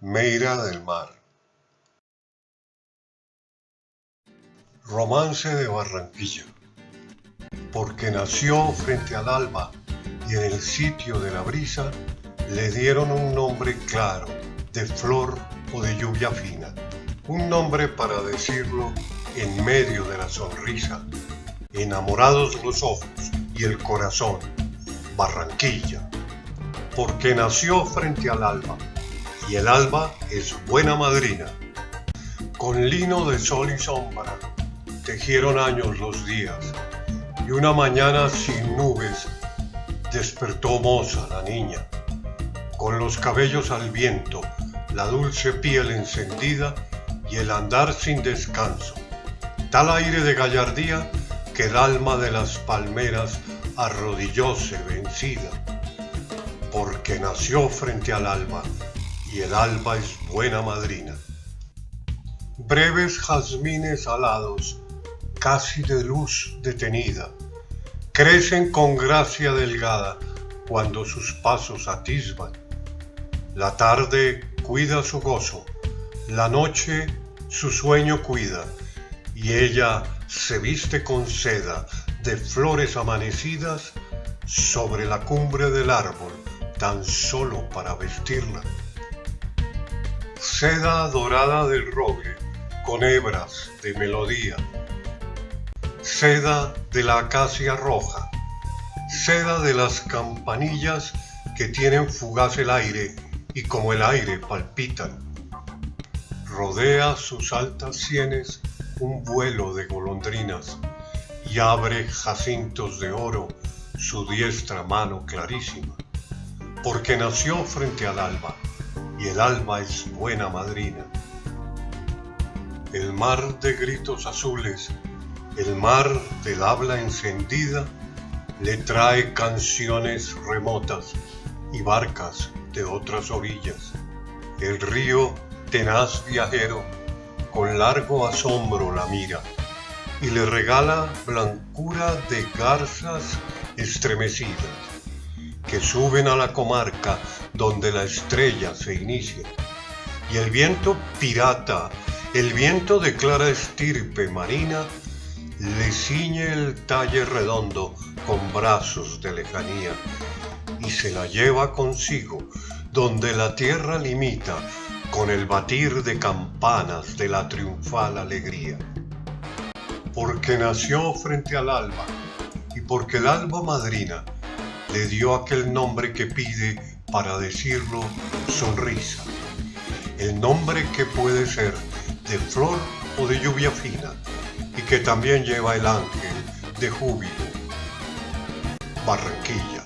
Meira del Mar. Romance de Barranquilla. Porque nació frente al alba y en el sitio de la brisa le dieron un nombre claro, de flor o de lluvia fina. Un nombre para decirlo en medio de la sonrisa. Enamorados los ojos y el corazón. Barranquilla. Porque nació frente al alba y el alba es buena madrina. Con lino de sol y sombra tejieron años los días y una mañana sin nubes despertó moza la niña, con los cabellos al viento, la dulce piel encendida y el andar sin descanso, tal aire de gallardía que el alma de las palmeras arrodillóse vencida, porque nació frente al alma el alba es buena madrina. Breves jazmines alados, casi de luz detenida, crecen con gracia delgada cuando sus pasos atisban. La tarde cuida su gozo, la noche su sueño cuida, y ella se viste con seda de flores amanecidas sobre la cumbre del árbol, tan solo para vestirla seda dorada del roble con hebras de melodía, seda de la acacia roja, seda de las campanillas que tienen fugaz el aire y como el aire palpitan. Rodea sus altas sienes un vuelo de golondrinas y abre jacintos de oro su diestra mano clarísima, porque nació frente al alba y el alma es buena madrina. El mar de gritos azules, el mar del habla encendida, le trae canciones remotas y barcas de otras orillas. El río, tenaz viajero, con largo asombro la mira y le regala blancura de garzas estremecidas que suben a la comarca donde la estrella se inicia. Y el viento pirata, el viento de clara estirpe marina, le ciñe el talle redondo con brazos de lejanía y se la lleva consigo donde la tierra limita con el batir de campanas de la triunfal alegría. Porque nació frente al alba y porque el alba madrina le dio aquel nombre que pide para decirlo sonrisa. El nombre que puede ser de flor o de lluvia fina y que también lleva el ángel de júbilo. Barranquilla.